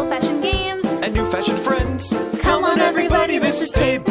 old-fashioned games. And new-fashioned friends. Come, on, everybody, everybody, this is Tape